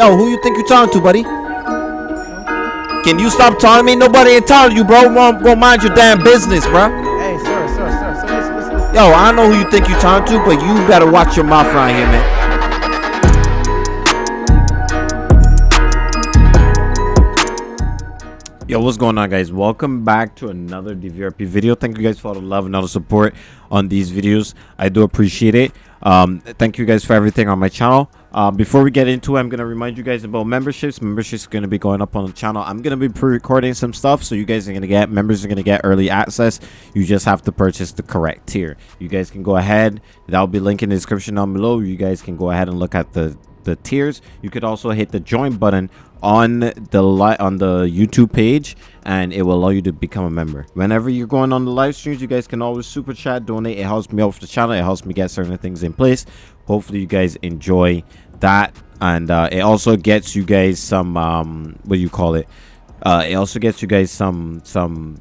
Yo, who you think you talking to, buddy? Can you stop telling me? Nobody ain't telling you, bro. Won't, won't mind your damn business, bro. Hey, sir, sir, sir, sir, listen, listen, listen. Yo, I know who you think you talking to, but you better watch your mouth around here, man. Yo, what's going on, guys? Welcome back to another DVRP video. Thank you guys for all the love and all the support on these videos. I do appreciate it. Um, thank you guys for everything on my channel. Uh, before we get into it, I'm going to remind you guys about memberships. Memberships are going to be going up on the channel. I'm going to be pre-recording some stuff, so you guys are going to get, members are going to get early access. You just have to purchase the correct tier. You guys can go ahead. That'll be linked in the description down below. You guys can go ahead and look at the the tiers you could also hit the join button on the li on the youtube page and it will allow you to become a member whenever you're going on the live streams you guys can always super chat donate it helps me out for the channel it helps me get certain things in place hopefully you guys enjoy that and uh, it also gets you guys some um what do you call it uh it also gets you guys some some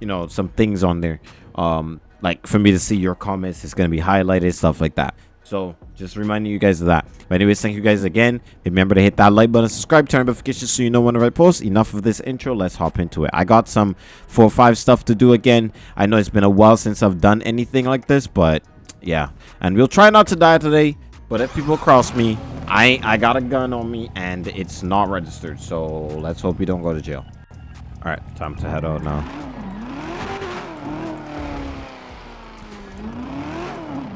you know some things on there um like for me to see your comments it's gonna be highlighted stuff like that so just reminding you guys of that. But anyways, thank you guys again. Remember to hit that like button, subscribe, turn notifications so you know when I post. Enough of this intro. Let's hop into it. I got some four or five stuff to do again. I know it's been a while since I've done anything like this, but yeah. And we'll try not to die today. But if people cross me, I I got a gun on me and it's not registered. So let's hope we don't go to jail. All right, time to head out now.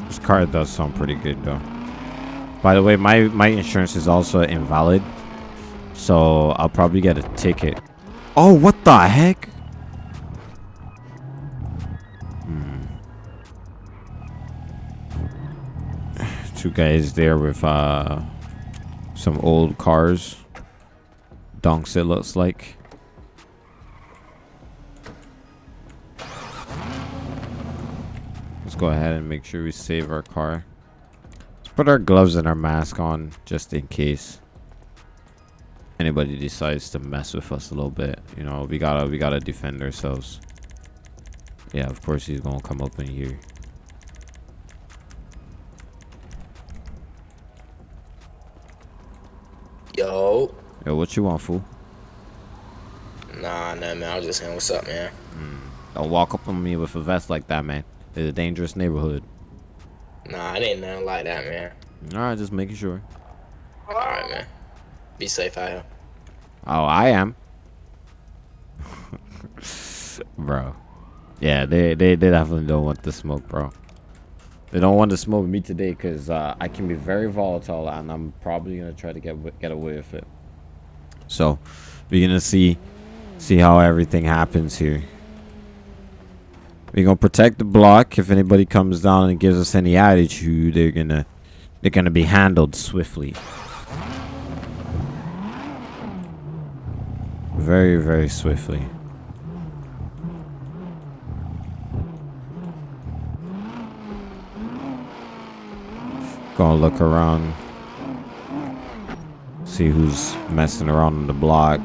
This car does sound pretty good though. By the way, my my insurance is also invalid, so I'll probably get a ticket. Oh, what the heck? Two guys there with uh some old cars. Donks it looks like. Let's go ahead and make sure we save our car. Let's put our gloves and our mask on just in case anybody decides to mess with us a little bit. You know, we gotta we gotta defend ourselves. Yeah, of course he's gonna come up in here. Yo. What you want, fool? Nah, nah, man. I was just saying, what's up, man? Don't walk up on me with a vest like that, man. It's a dangerous neighborhood. Nah, it ain't nothing like that, man. Alright, just making sure. All right, man. Be safe out here. Oh, I am. bro. Yeah, they, they, they definitely don't want the smoke, bro. They don't want to smoke me today because uh, I can be very volatile and I'm probably going to try to get get away with it. So, we're to see see how everything happens here. We're to protect the block. If anybody comes down and gives us any attitude, they're to they're to be handled swiftly. Very, very swiftly. Gonna look around. See who's messing around on the block.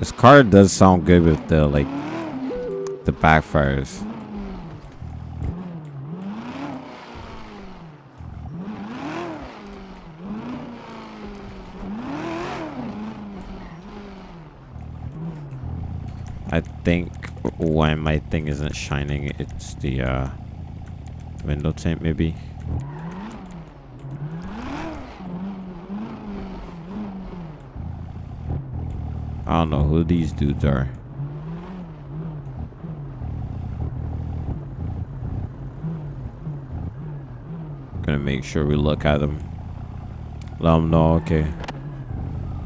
This car does sound good with the, like, the backfires. I think when my thing isn't shining, it's the uh, window tint maybe. Don't know who these dudes are. Gonna make sure we look at them. Let them know, okay.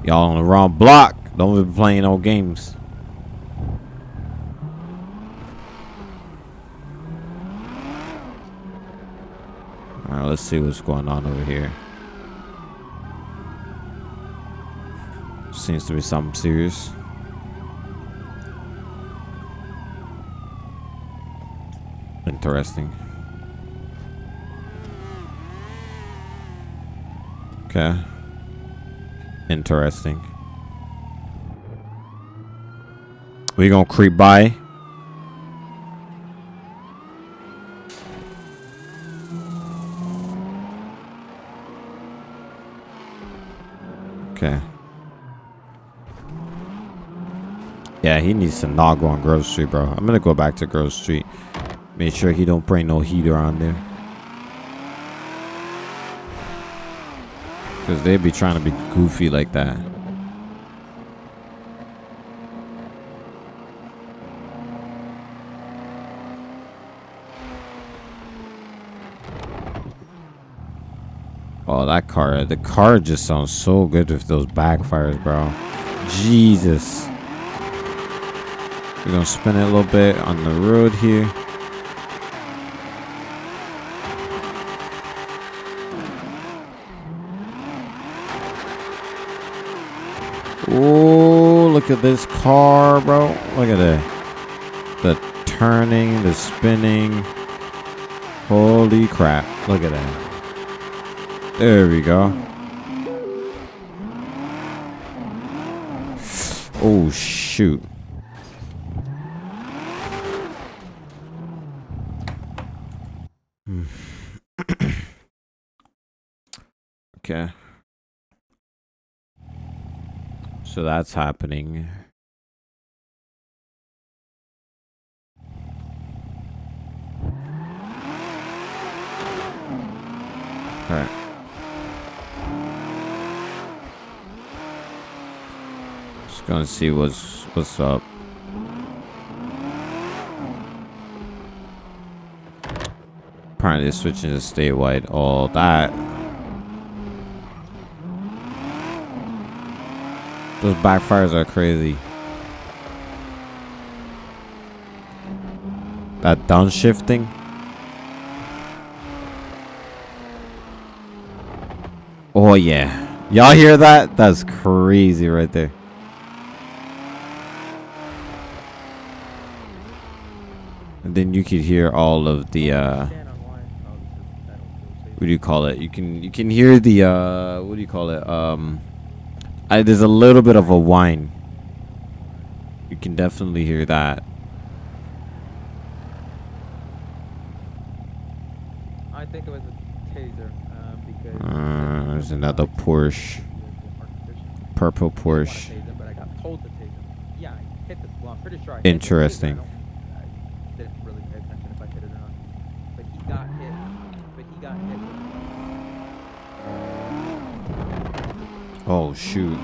Y'all on the wrong block. Don't be playing no games. Alright, let's see what's going on over here. Seems to be something serious. Interesting. Okay. Interesting. We gonna creep by. Okay. He needs to not go on Grove Street, bro. I'm gonna go back to Grove Street. Make sure he don't bring no heater on there. Because they'd be trying to be goofy like that. Oh, that car. The car just sounds so good with those backfires, bro. Jesus. We're going to spin it a little bit on the road here. Oh, look at this car, bro. Look at it. The turning, the spinning. Holy crap. Look at that. There we go. Oh, shoot. Okay. So that's happening. Alright. Just gonna see what's what's up. Apparently switching to statewide. All that. Those backfires are crazy. That downshifting. Oh yeah. Y'all hear that? That's crazy right there. And then you could hear all of the uh what do you call it? You can you can hear the uh what do you call it? Um I, there's a little bit of a whine. You can definitely hear that. I think it was a taser um, because. Uh, there's another Porsche. Purple Porsche. But I got told to tase him. Yeah, I hit the. Well, I'm pretty sure I hit the taser. Interesting. I, don't, I didn't really pay attention if I hit it or not. But he got hit. But he got hit. Oh shoot.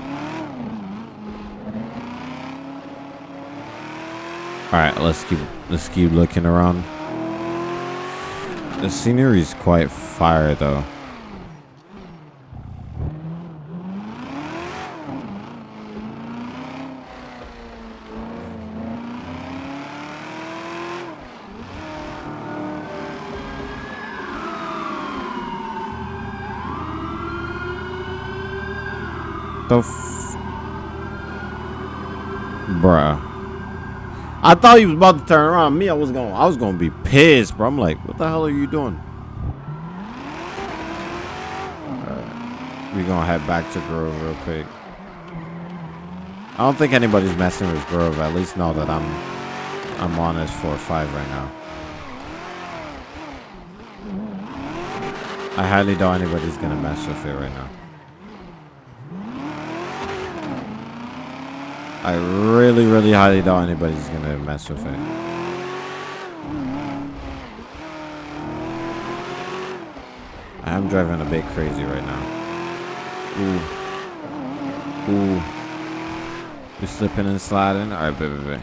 Alright, let's keep let's keep looking around. The scenery is quite fire though. The Bruh. I thought he was about to turn around. Me, I was going I was gonna be pissed, bro. I'm like, what the hell are you doing? We gonna head back to Grove real quick. I don't think anybody's messing with Grove, at least now that I'm I'm on this 4-5 right now. I highly doubt anybody's gonna mess with it right now. I really, really highly doubt anybody's gonna mess with it. I am driving a bit crazy right now. Ooh. Ooh. You're slipping and sliding? Alright, baby, baby.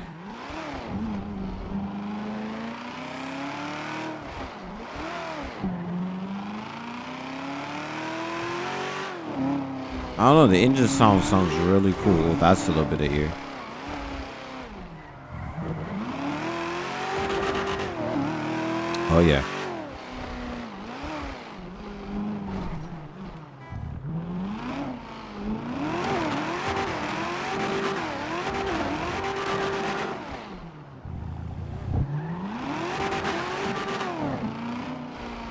Don't know, the engine sound sounds really cool. That's a little bit of ear. Oh yeah.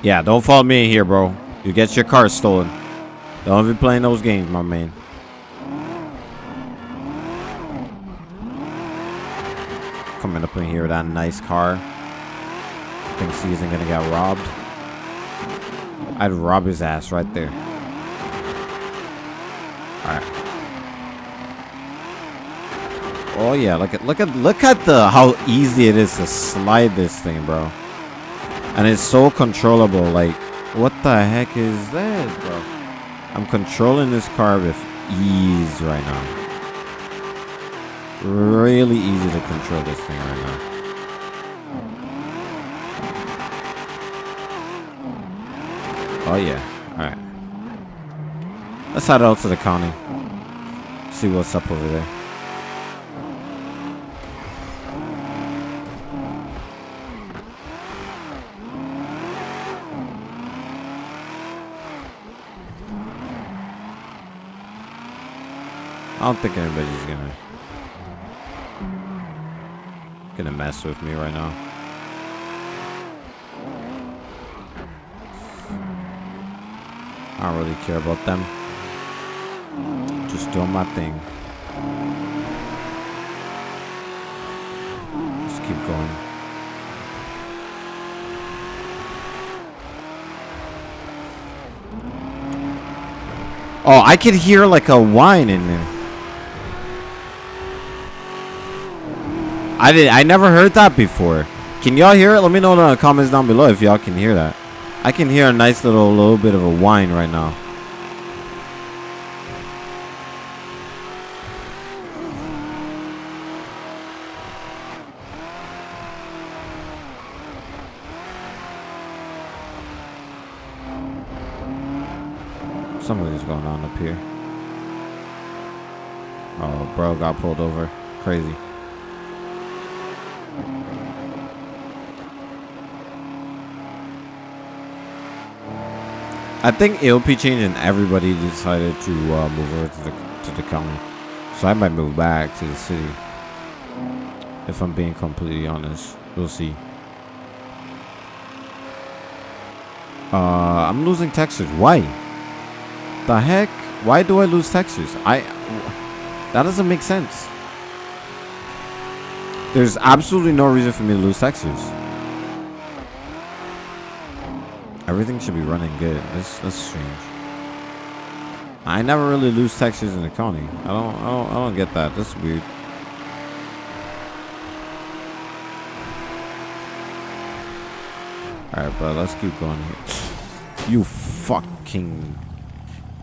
Yeah, don't follow me in here, bro. You get your car stolen. Don't be playing those games, my man. Coming up in here with that nice car. I think he isn't gonna get robbed. I'd rob his ass right there. Alright. Oh yeah, look at look at look at the how easy it is to slide this thing, bro. And it's so controllable. Like, what the heck is this, bro? I'm controlling this car with ease right now. Really easy to control this thing right now. Oh yeah. Alright. Let's head out to the county. See what's up over there. I don't think anybody's gonna gonna mess with me right now. I don't really care about them. Just doing my thing. Just keep going. Oh, I could hear like a whine in there. I did. I never heard that before. Can y'all hear it? Let me know in the comments down below if y'all can hear that. I can hear a nice little little bit of a whine right now. Something's going on up here. Oh, bro got pulled over. Crazy. I think AOP changed and everybody decided to uh, move over to the, to the county. So I might move back to the city. If I'm being completely honest. We'll see. Uh, I'm losing textures. Why? The heck? Why do I lose textures? I... That doesn't make sense. There's absolutely no reason for me to lose textures. Everything should be running good. That's that's strange. I never really lose textures in the county. I don't I don't I don't get that. That's weird. Alright, but let's keep going here. You fucking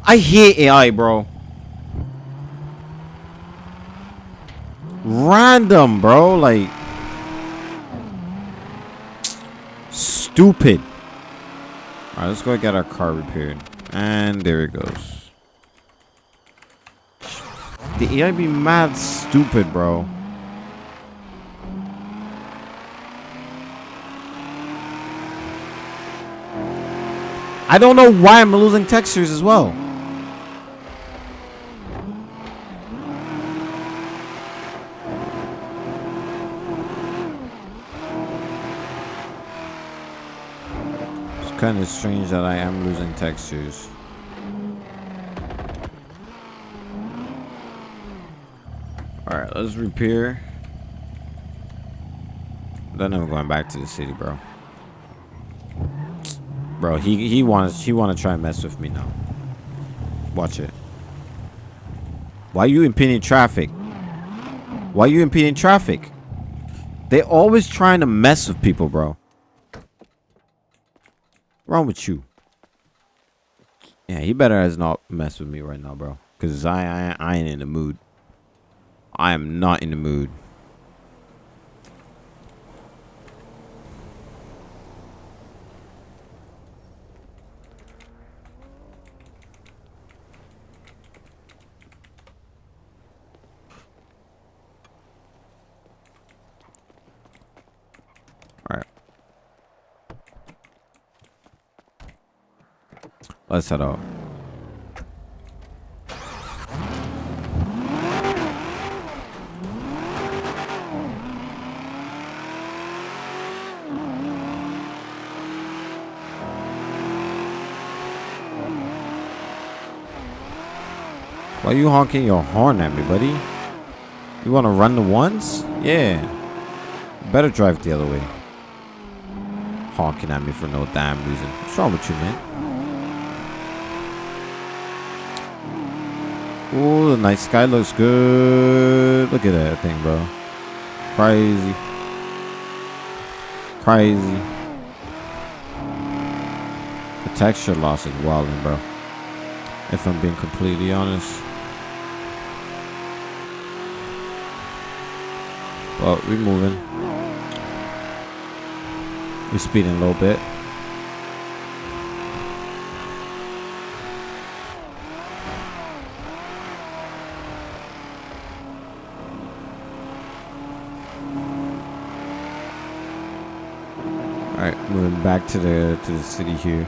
I hate AI, bro. Random, bro. Like stupid. Alright, let's go get our car repaired. And there it goes. The AI be mad stupid, bro. I don't know why I'm losing textures as well. Kind of strange that I am losing textures. Alright, let's repair. Then I'm going back to the city, bro. Bro, he he wants he want to try and mess with me now. Watch it. Why you impeding traffic? Why you impeding traffic? They always trying to mess with people, bro wrong with you? Yeah, he better as not mess with me right now, bro. Cause I, I I ain't in the mood. I am not in the mood. Head out. Why you honking your horn at me, buddy? You want to run the ones? Yeah. Better drive the other way. Honking at me for no damn reason. What's wrong with you, man? Ooh, the night sky looks good. Look at that thing, bro. Crazy. Crazy. The texture loss is wilding, bro. If I'm being completely honest. But we're moving. We're speeding a little bit. All right, moving back to the to the city here.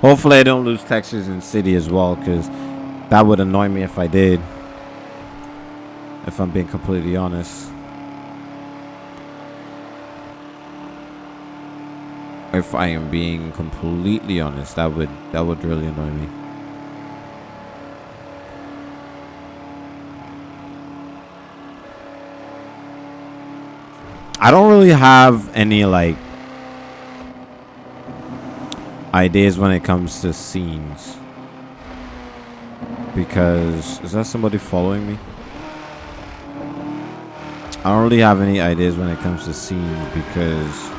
Hopefully, I don't lose Texas and city as well, because that would annoy me if I did. If I'm being completely honest. If I am being completely honest, that would that would really annoy me. I don't really have any like ideas when it comes to scenes. Because is that somebody following me? I don't really have any ideas when it comes to scenes because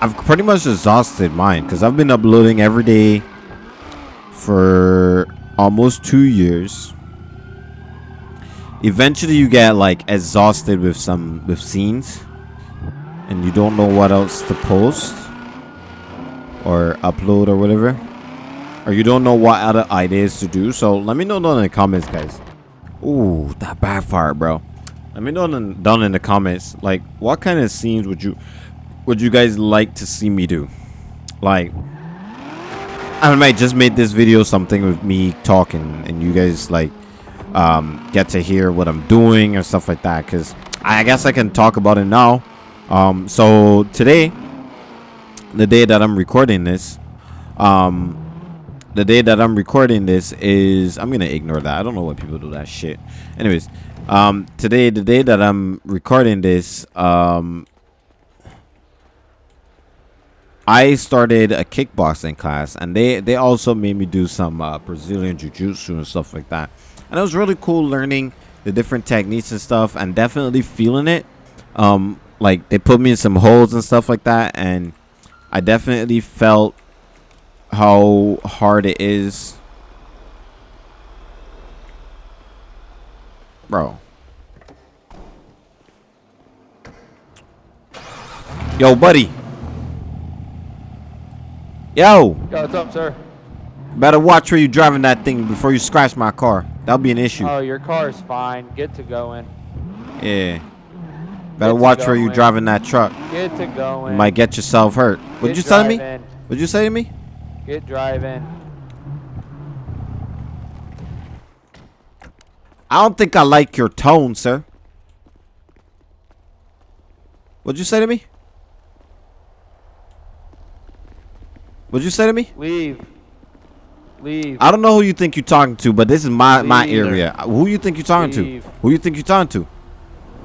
I've pretty much exhausted mine because I've been uploading every day for almost two years. Eventually, you get like exhausted with some with scenes, and you don't know what else to post or upload or whatever, or you don't know what other ideas to do. So let me know down in the comments, guys. Ooh, that backfired, bro. Let me know down down in the comments, like what kind of scenes would you would you guys like to see me do? Like, I might just made this video something with me talking, and you guys like um, get to hear what I'm doing or stuff like that. Because I guess I can talk about it now. Um, so today, the day that I'm recording this, um, the day that I'm recording this is I'm gonna ignore that. I don't know why people do that shit. Anyways, um, today, the day that I'm recording this, um, I started a kickboxing class, and they they also made me do some uh, Brazilian jiu-jitsu and stuff like that. And it was really cool learning the different techniques and stuff, and definitely feeling it. Um, like they put me in some holes and stuff like that, and I definitely felt how hard it is, bro. Yo, buddy. Yo, Yo, what's up, sir? better watch where you're driving that thing before you scratch my car. That'll be an issue. Oh, your car's fine. Get to going. Yeah. Better watch where you going. driving that truck. Get to going. You might get yourself hurt. What'd you Get tell me? What'd you say to me? Get driving. I don't think I like your tone, sir. What'd you say to me? What'd you say to me? Leave. Leave. I don't know who you think you're talking to, but this is my my area. Who you think you're talking Leave. to? Who you think you're talking to?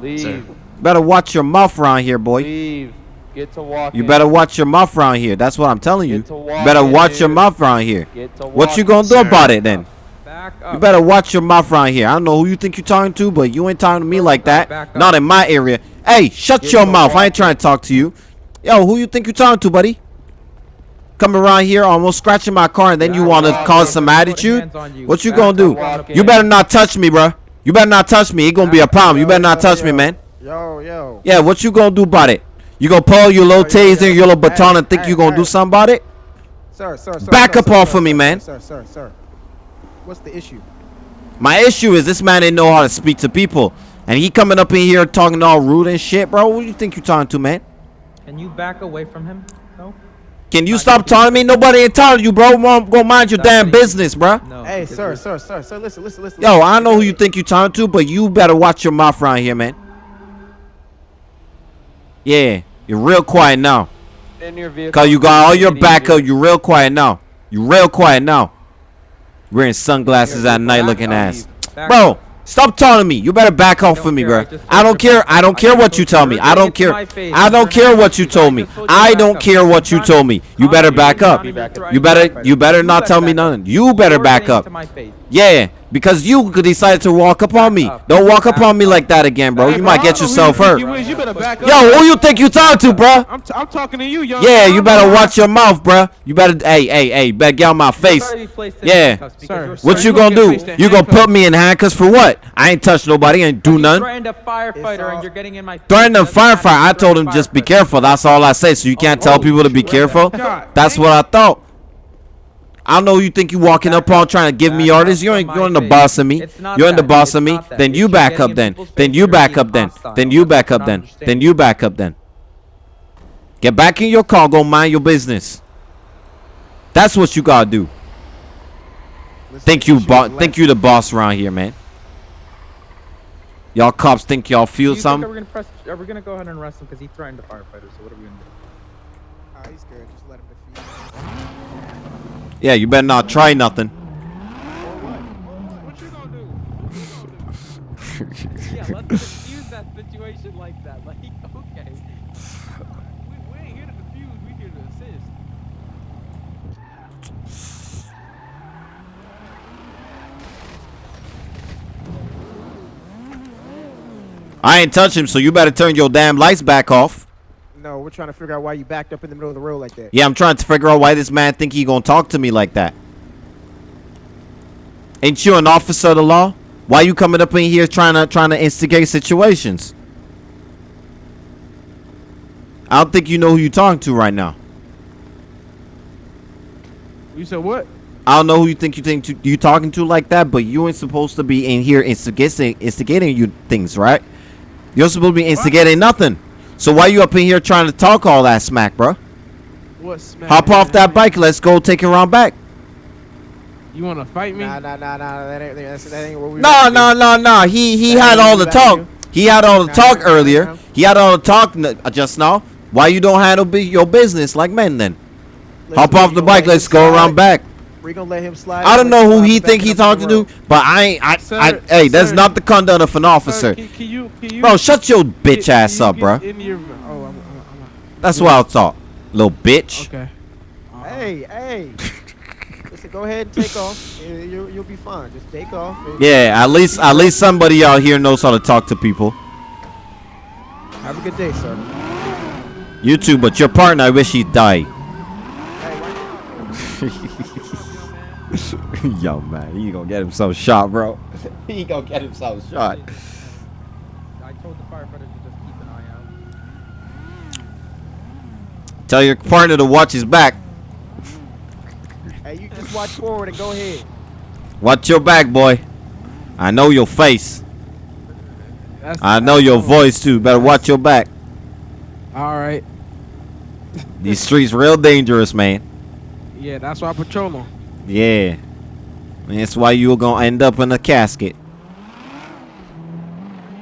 Leave. Better watch your mouth around here, boy. Leave. Get to walking. You better watch your mouth around here. That's what I'm telling you. Get to You better watch your mouth around here. Get to What you gonna do Sir. about it then? Back You better watch your mouth around here. I don't know who you think you're talking to, but you ain't talking to me like that. Not in my area. Hey, shut Get your to mouth. I ain't trying to talk to you. Yo, who you think you're talking to, buddy? Coming around here, almost scratching my car, and then you want to cause some attitude? you. What you gonna do? walking. You better not touch me, bruh. You better not touch me. It gonna be a problem. You better not touch me, man. Yo, yo. Yeah, what you gonna do about it? You gonna pull your little Yo, yo, taser, yo. your little baton, Hey, and think hey, you gonna do something about it? Sir, sir, sir. Back sir, up sir, off sir, of me, sir, man. Sir, sir, sir. What's the issue? My issue is this man didn't know how to speak to people, and he coming up in here talking all rude and shit, bro. Who you think you talking to, man? Can you back away from him? No. Can you stop talking me? Nobody ain't telling you, bro. Mom, Go mind your damn business, bro. No. Hey, sir, sir, sir, sir. Listen, listen, listen. Yo, listen. I know who you think you're talking to, but you better watch your mouth around here, man. Yeah, you're real quiet now. In your vehicle. Cause you got all your backup. easy. You real quiet now. You real quiet now. Wearing sunglasses at night, looking ass. Bro, up. Stop taunting me. You better back off don't from me, bro. I just I don't care. I don't care what you tell me. I don't care. I don't care what you told me. just told you I don't care what you told me. You better back up. trying to be You better you better not tell me nothing. You better back up. into my face. Yeah, because you decided to walk up on me. up. Don't walk up on me like that again, bro. Hey, You bro, might get don't know who yourself you hurt. You, is. you better back up. Yo, who you think you talking to, bro? I'm, t- I'm talking to you, young. Yeah, you better watch your mouth, bro. You better, hey, hey, hey, better get out my face. You're already placed in Yeah. Sir, What Sir, you you gonna gonna do? get placed in You gonna put me in handcuffs for what? I ain't touched nobody. Ain't do You nothing. threatened a firefighter and you're getting in my face. Threatening a Doesn't matter if firefighter. I told threaten him just be careful. That's all I say. So you can't tell oh, people to be careful. That's what I thought. I know you think you walking up on trying to give me Back orders. You from ain't my you ain't the face. boss of me. You're in the that. boss of me. Then you you back up then. Then you back up then. Then you back up then. Then you back up then. Get back in your car. Go mind your business. That's what you gotta do. Listen, Think you shoot bo- left. think you the boss around here, man. Y'all cops think y'all feel you think something? Are we gonna press? Are we gonna go ahead and arrest him because he threatened a firefighter? So what are we gonna do? Ah, he's scared. Just let him defeat. Yeah, you better not try nothing. What you gonna do? What you gonna do? Yeah, let's diffuse that situation like that. Like, okay. We, we ain't here to. We here to assist. I ain't touch him, so you better turn your damn lights back off. No, we're trying to figure out why you backed up in the middle of the road like that. Yeah, I'm trying to figure out why this man think he gonna talk to me like that. Ain't you an officer of the law? Why you coming up in here trying to trying to instigate situations? I don't think you know who you talking to right now. You said what? I don't know who you think you think to, you talking to like that, but you ain't supposed to be in here instigating instigating you things, right? You're supposed to be instigating nothing. So why you up in here trying to talk all that smack, bro? What smack? Hop off that bike. Let's go take it around back. You want to fight me? Nah, nah, nah, nah. That ain't, that's, that ain't what we. No, about to no, no, no. He he That had all the talk. to do. He had all the Nah, talk nah, nah, earlier. nah. He had all the talk uh, just now. Why you don't handle bu- your business like men then? Listen, Hop off the bike. let Let's go slide. around back. We gonna let him slide. I don't know who he think he up talking to, road. but I ain't. I, Sir, I, hey, that's not the conduct of an officer. Sir, can, can you, can you, Bro, shut your bitch can ass you up, bro. your- oh, I'm, I'm, That's what I thought, little bitch. I'm, okay. Hey, hey. Listen, go ahead and take off. You, you, you'll be fine. Just take off. Yeah, at least at least somebody out here knows how to talk to people. Have a good day, sir. You too, but your partner, I wish he died. Yo, man, he gonna get himself shot, bro. he gonna get himself shot. I told the firefighters to just keep an eye out. Tell your partner to watch his back. hey, you just watch forward and go ahead. Watch your back, boy. I know your face. That's, I know your voice too. Better watch your back. All right. These streets real dangerous, man. Yeah, that's why I patrol them. Yeah. And that's why you're gonna end up in a casket.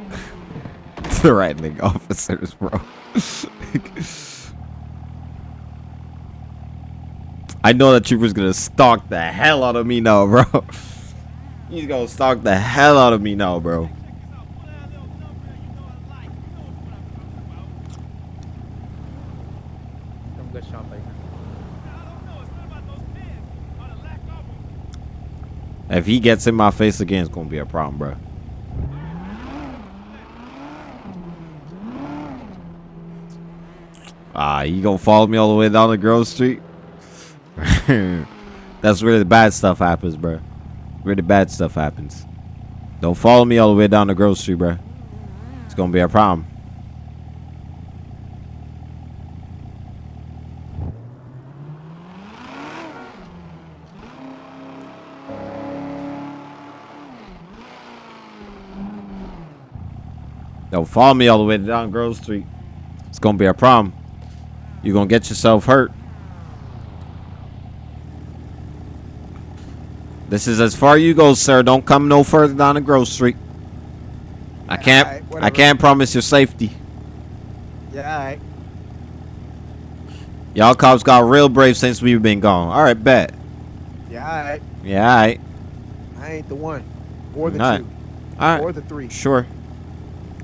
the Threatening officers, bro. I know that trooper's gonna stalk the hell out of me now, bro. He's gonna stalk the hell out of me now, bro. Don't get shot by him. If he gets in my face again, it's gonna be a problem, bro. Ah, you gonna follow me all the way down the Grove Street? That's where the bad stuff happens, bro. Where the bad stuff happens. Don't follow me all the way down the Grove Street, bro. It's gonna be a problem. Don't follow me all the way down Grove Street. It's gonna be a problem. You're gonna get yourself hurt. This is as far you go, sir. Don't come no further down the Grove Street. I can't. Alright, I can't promise your safety. Yeah, all right. Y'all cops got real brave since we've been gone. All right, bet. Yeah, all right. Yeah, all right. I ain't the one. Or the two. All right. or the three, Sure.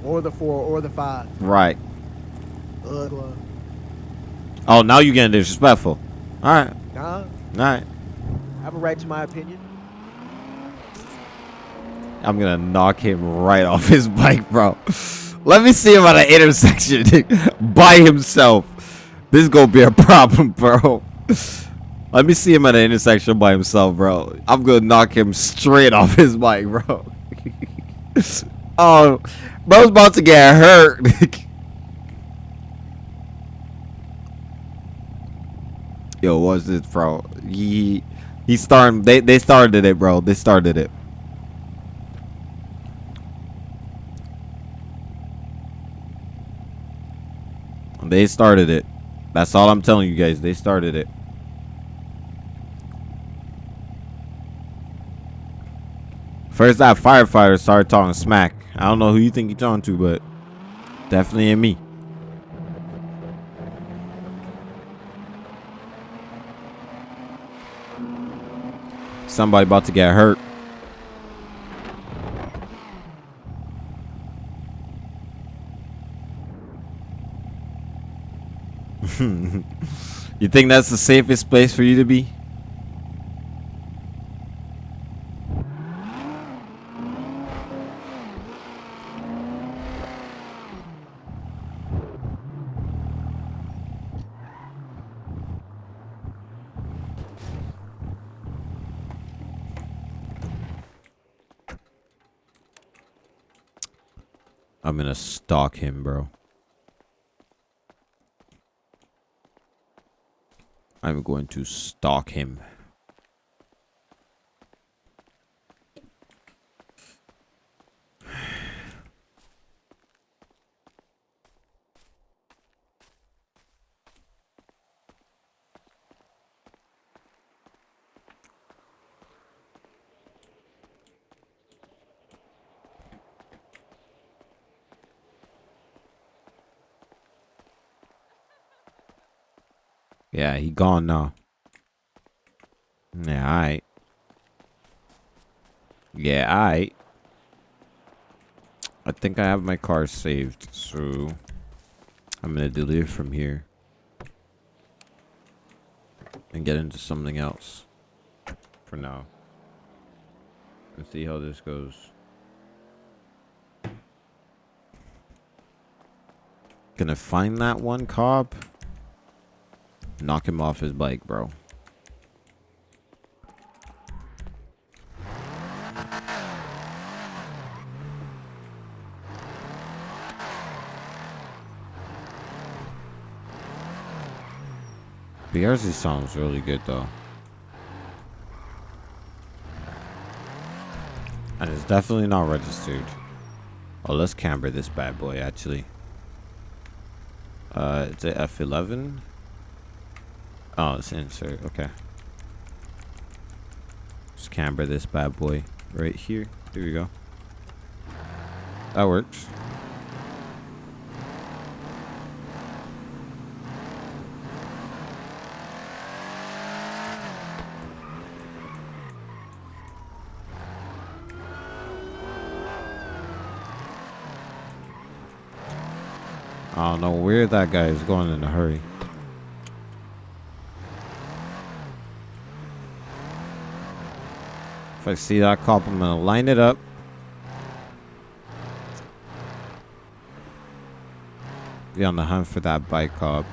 Or the four, or the five. Right. Uh, Oh, now you're getting disrespectful. All right. nah, All right. I have a right to my opinion. I'm gonna knock him right off his bike, bro. Let me see him at an intersection by himself. This is gonna be a problem, bro. Let me see him at an intersection by himself, bro. I'm gonna knock him straight off his bike, bro. oh, bro's about to get hurt. Yo, what's this, bro? He he started. They they started it, bro. They started it. They started it. That's all I'm telling you guys. They started it. First, that firefighter started talking smack. I don't know who you think you're talking to, but definitely ain't me. Somebody about to get hurt. you think that's the safest place for you to be? I'm gonna stalk him, bro. I'm going to stalk him. Yeah, he gone now. Yeah, alright. Yeah, alright. I think I have my car saved, so I'm gonna delete from here and get into something else for now. Let's see how this goes. Gonna find that one cop. Knock him off his bike, bro. BRZ sounds really good though. And it's definitely not registered. Oh, let's camber this bad boy actually. Uh, it's a F11. Oh, it's insert. Okay. Just camber this bad boy right here. There we go. That works. I don't know where that guy is going in a hurry. If I see that cop, I'm gonna line it up. Be on the hunt for that bike cop.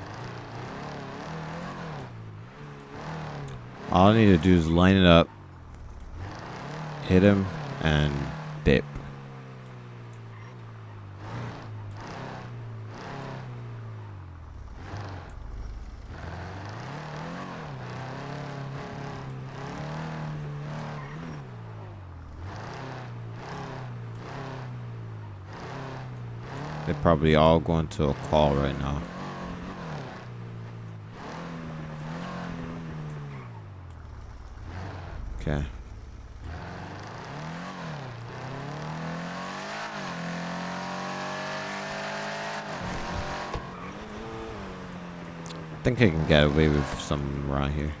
All I need to do is line it up, hit him, and dip. They're probably all going to a call right now. Okay. I think I can get away with some around here.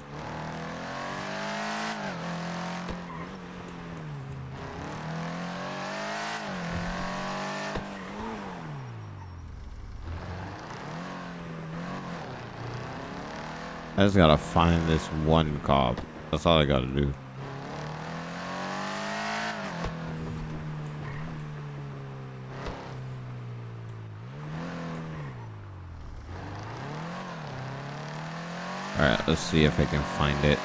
I just gotta find this one cop. That's all I gotta do. Alright, let's see if I can find it.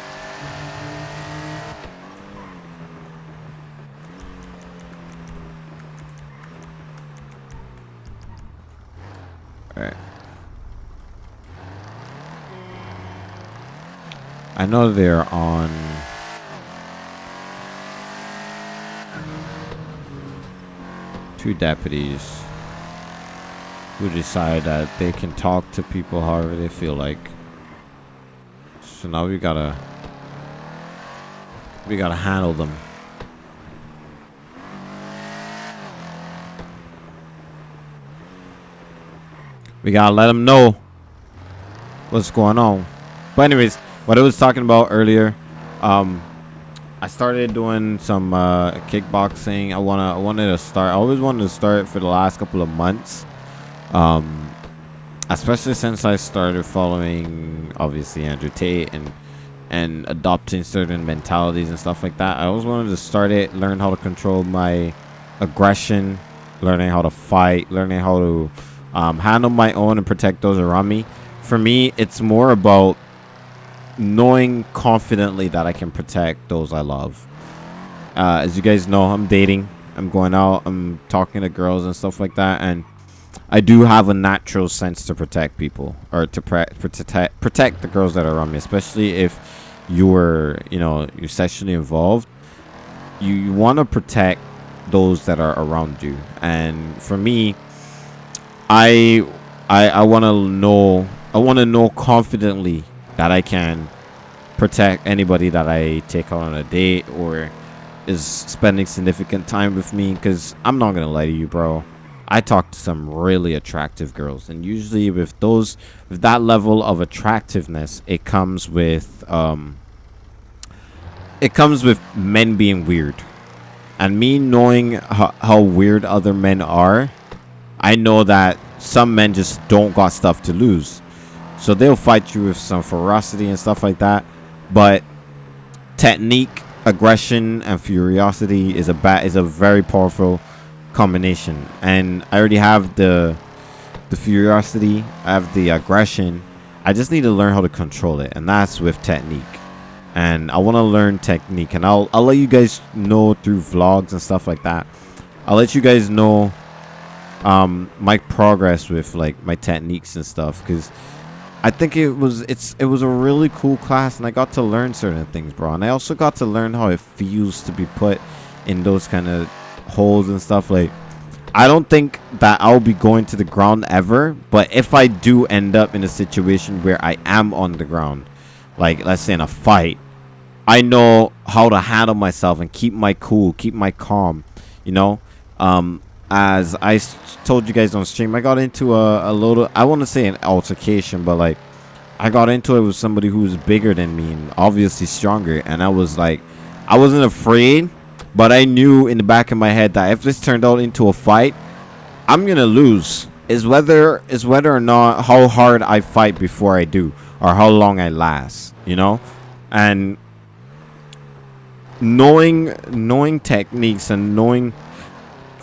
Alright. I know they're on. Two deputies who decide that they can talk to people however they feel like. So now we gotta. We gotta handle them. We gotta let them know what's going on. But anyways, what I was talking about earlier, um, I started doing some uh, kickboxing. I wanna, I wanted to start. I always wanted to start for the last couple of months, um, especially since I started following obviously Andrew Tate and and adopting certain mentalities and stuff like that. I always wanted to start it, learn how to control my aggression, learning how to fight, learning how to um, handle my own and protect those around me. For me, it's more about knowing confidently that I can protect those I love. Uh, as you guys know, I'm dating. I'm going out. I'm talking to girls and stuff like that, and I do have a natural sense to protect people or to protect protect the girls that are around me, especially if you're you know you're sexually involved. You, you want to protect those that are around you, and for me, I I I want to know I want to know confidently that I can protect anybody that I take on a date or is spending significant time with me because I'm not gonna lie to you, bro. I talk to some really attractive girls, and usually with those with that level of attractiveness, it comes with um, it comes with men being weird, and me knowing how, how weird other men are, I know that some men just don't got stuff to lose, so they'll fight you with some ferocity and stuff like that, but technique, aggression, and curiosity is a bat is a very powerful combination. And I already have the the curiosity, I have the aggression. I just need to learn how to control it, and that's with technique. And I want to learn technique, and I'll I'll let you guys know through vlogs and stuff like that. I'll let you guys know um my progress with like my techniques and stuff because I think it was it's it was a really cool class and I got to learn certain things, bro. And I also got to learn how it feels to be put in those kind of holes and stuff like I don't think that I'll be going to the ground ever, but if I do end up in a situation where I am on the ground, like let's say in a fight, I know how to handle myself and keep my cool, keep my calm, you know? Um as I told you guys on stream, I got into a, a little, I want to say an altercation, but like, I got into it with somebody who was bigger than me and obviously stronger. And I was like, I wasn't afraid, but I knew in the back of my head that if this turned out into a fight, I'm going to lose. Is whether is whether or not how hard I fight before I do or how long I last, you know? And knowing knowing techniques and knowing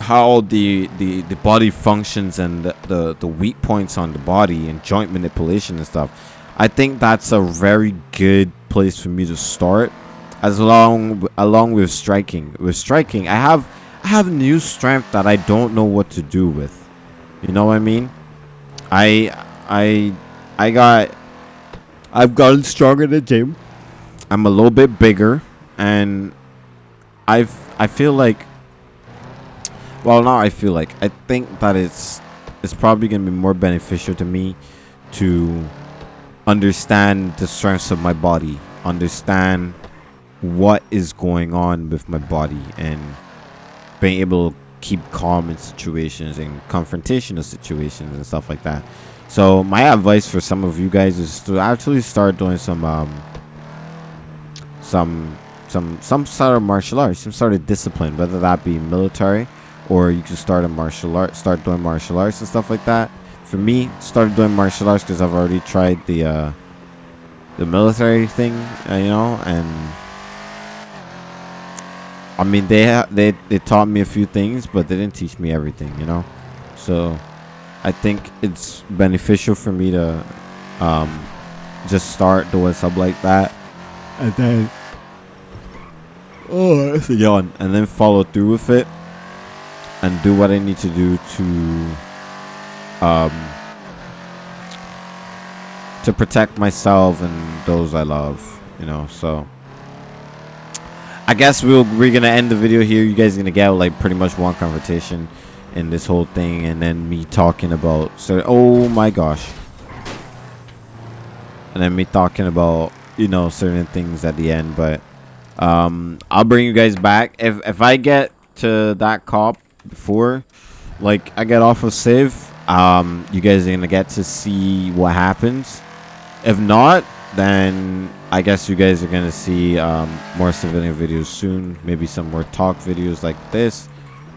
how the, the the body functions and the, the the weak points on the body and joint manipulation and stuff i think that's a very good place for me to start as long along with striking. With striking i have i have new strength that i don't know what to do with. You know what i mean? I i i got i've gotten stronger in the gym. I'm a little bit bigger and i've i feel like well now i feel like i think that it's it's probably going to be more beneficial to me to understand the strengths of my body understand what is going on with my body and being able to keep calm in situations and confrontational situations and stuff like that. So my advice for some of you guys is to actually start doing some um some some some sort of martial arts some sort of discipline whether that be military or you can start a martial art start doing martial arts and stuff like that. For me started doing martial arts because i've already tried the uh the military thing, uh, you know, and I mean they they they taught me a few things, but they didn't teach me everything, you know. So I think it's beneficial for me to um, just start doing stuff like that, and then oh, that's a yawn, and then follow through with it, and do what I need to do to um to protect myself and those I love, you know. So I guess we'll we're gonna end the video here. You guys gonna get like pretty much one conversation in this whole thing, and then me talking about so oh my gosh, and then me talking about you know certain things at the end. But um, I'll bring you guys back if if I get to that cop before like I get off of Civ. Um, you guys are gonna get to see what happens. If not, then I guess you guys are gonna see um, more civilian videos soon. Maybe some more talk videos like this.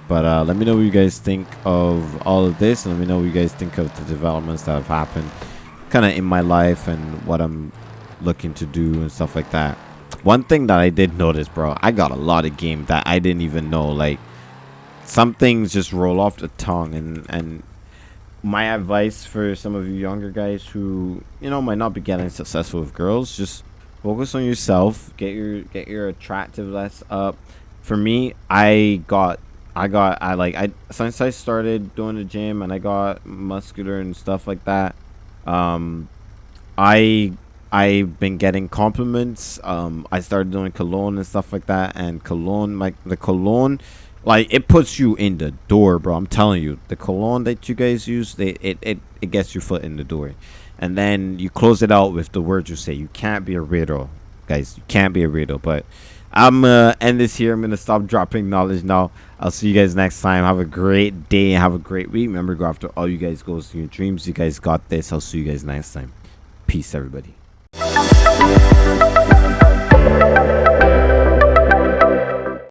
But uh, let me know what you guys think of all of this, let me know what you guys think of the developments that have happened, kind of in my life and what I'm looking to do and stuff like that. One thing that I did notice, bro, I got a lot of game that I didn't even know. Like some things just roll off the tongue, and and my advice for some of you younger guys who you know might not be getting successful with girls just focus on yourself. Get your get your attractiveness up. For me i got i got i like i since i started doing the gym and i got muscular and stuff like that um i i've been getting compliments. Um i started doing cologne and stuff like that and cologne like the cologne like it puts you in the door, bro. I'm telling you, the cologne that you guys use, they it it, it gets your foot in the door, and then you close it out with the words you say. You can't be a riddle, guys. You can't be a riddle. But I'm gonna end this here. I'm gonna stop dropping knowledge now. I'll see you guys next time. Have a great day and have a great week. Remember, go after all you guys goals and your dreams. You guys got this. I'll see you guys next time. Peace, everybody.